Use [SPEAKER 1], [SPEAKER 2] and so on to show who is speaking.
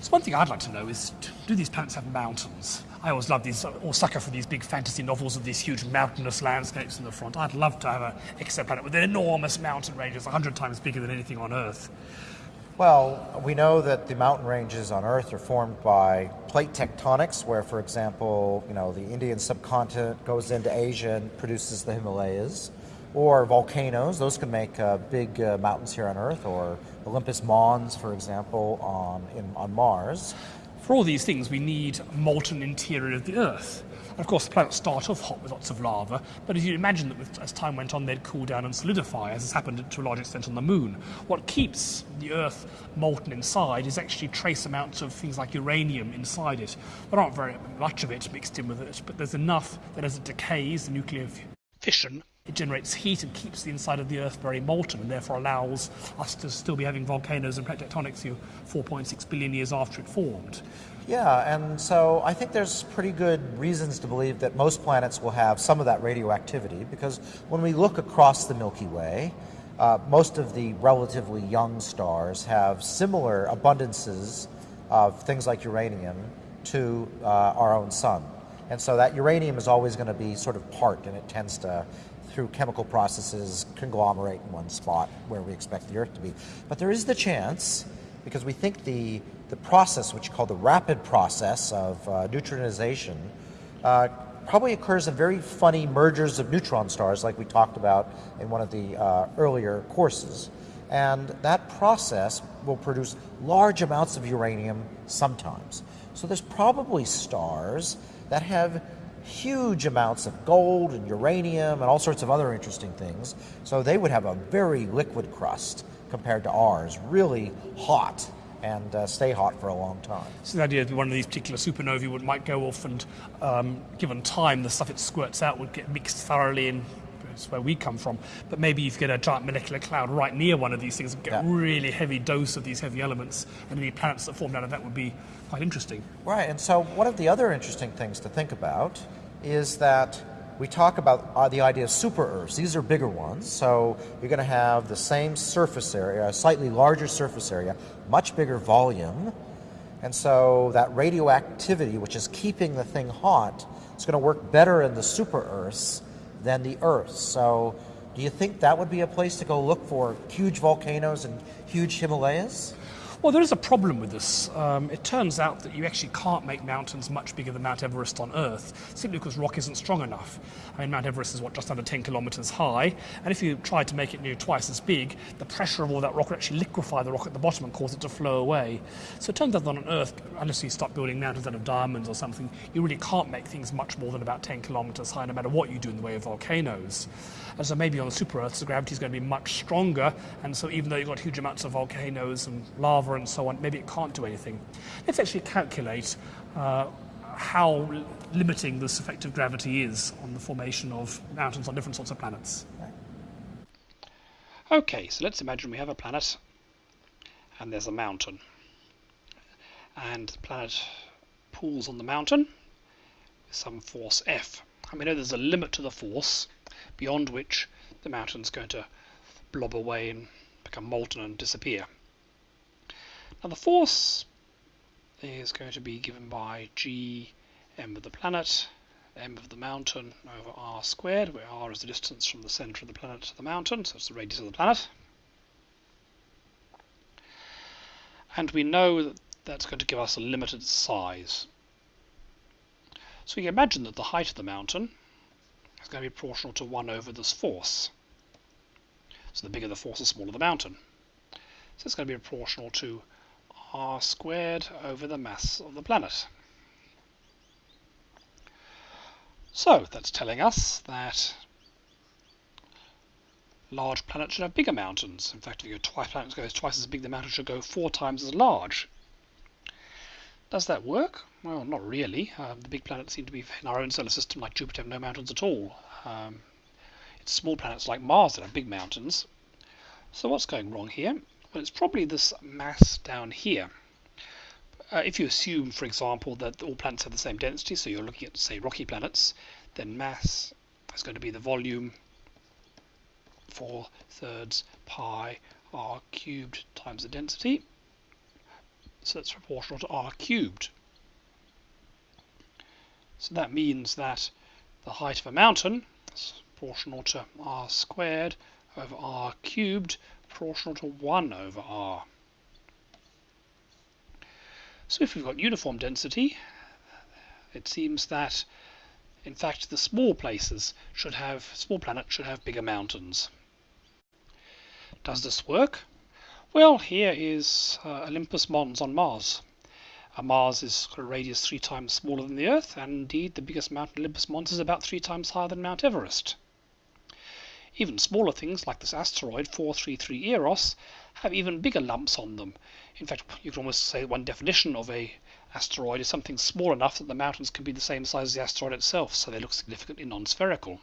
[SPEAKER 1] So one thing I'd like to know is, do these planets have mountains? I always love these, or sucker for these big fantasy novels of these huge mountainous landscapes in the front. I'd love to have an exoplanet with enormous mountain ranges, 100 times bigger than anything on Earth.
[SPEAKER 2] Well, we know that the mountain ranges on Earth are formed by plate tectonics, where, for example, you know, the Indian subcontinent goes into Asia and produces the Himalayas, or volcanoes. Those can make uh, big uh, mountains here on Earth, or Olympus Mons, for example, on in, on Mars.
[SPEAKER 1] For all these things, we need molten interior of the Earth. And of course, the planets start off hot with lots of lava, but as you imagine that with, as time went on, they'd cool down and solidify, as has happened to a large extent on the Moon. What keeps the Earth molten inside is actually trace amounts of things like uranium inside it. There aren't very much of it mixed in with it, but there's enough that as it decays, the nuclear fission, it generates heat and keeps the inside of the Earth very molten, and therefore allows us to still be having volcanoes and plate tectonics You 4.6 billion years after it formed.
[SPEAKER 2] Yeah, and so I think there's pretty good reasons to believe that most planets will have some of that radioactivity because when we look across the Milky Way, uh, most of the relatively young stars have similar abundances of things like uranium to uh, our own sun. And so that uranium is always going to be sort of part, and it tends to, through chemical processes, conglomerate in one spot where we expect the Earth to be. But there is the chance, because we think the the process, which is called the rapid process of uh, neutronization, uh, probably occurs in very funny mergers of neutron stars, like we talked about in one of the uh, earlier courses. And that process will produce large amounts of uranium sometimes. So there's probably stars that have huge amounts of gold and uranium and all sorts of other interesting things. So they would have a very liquid crust compared to ours, really hot and uh, stay hot for a long time.
[SPEAKER 1] So the idea that one of these particular supernovae would, might go off and, um, given time, the stuff it squirts out would get mixed thoroughly in that's where we come from. But maybe if you get a giant molecular cloud right near one of these things and get yeah. a really heavy dose of these heavy elements, and any planets that form out of that would be quite interesting.
[SPEAKER 2] Right, and so one of the other interesting things to think about is that we talk about uh, the idea of super Earths. These are bigger ones, so you're going to have the same surface area, a slightly larger surface area, much bigger volume, and so that radioactivity, which is keeping the thing hot, is going to work better in the super Earths than the Earth. So, do you think that would be a place to go look for huge volcanoes and huge Himalayas?
[SPEAKER 1] Well, there is a problem with this. Um, it turns out that you actually can't make mountains much bigger than Mount Everest on Earth, simply because rock isn't strong enough. I mean, Mount Everest is, what, just under 10 kilometres high, and if you tried to make it near twice as big, the pressure of all that rock would actually liquefy the rock at the bottom and cause it to flow away. So it turns out that on Earth, unless you start building mountains out of diamonds or something, you really can't make things much more than about 10 kilometres high, no matter what you do in the way of volcanoes. And so maybe on super Earths, the gravity is going to be much stronger, and so even though you've got huge amounts of volcanoes and lava and so on, maybe it can't do anything. Let's actually calculate uh, how limiting this effect of gravity is on the formation of mountains on different sorts of planets. Okay, so let's imagine we have a planet and there's a mountain. And the planet pulls on the mountain with some force F. And we know there's a limit to the force beyond which the mountain's going to blob away and become molten and disappear. Now the force is going to be given by g m of the planet, m of the mountain over r squared, where r is the distance from the center of the planet to the mountain, so it's the radius of the planet. And we know that that's going to give us a limited size. So we can imagine that the height of the mountain is going to be proportional to 1 over this force. So the bigger the force, the smaller the mountain. So it's going to be proportional to r squared over the mass of the planet. So that's telling us that large planets should have bigger mountains. In fact, if your planet goes twice as big, the mountain should go four times as large. Does that work? Well, not really. Um, the big planets seem to be in our own solar system, like Jupiter, have no mountains at all. Um, it's small planets like Mars that have big mountains. So what's going wrong here? Well, it's probably this mass down here. Uh, if you assume, for example, that all planets have the same density, so you're looking at, say, rocky planets, then mass is going to be the volume 4 thirds pi r cubed times the density. so that's proportional to r cubed. So that means that the height of a mountain is proportional to r squared over r cubed, proportional to 1 over r. So if we've got uniform density, it seems that in fact the small places should have, small planets should have bigger mountains. Does this work? Well, here is uh, Olympus Mons on Mars. Uh, Mars is a radius three times smaller than the Earth, and indeed the biggest mountain, Olympus Mons, is about three times higher than Mount Everest. Even smaller things like this asteroid 433 Eros have even bigger lumps on them. In fact, you can almost say one definition of a asteroid is something small enough that the mountains can be the same size as the asteroid itself, so they look significantly non-spherical.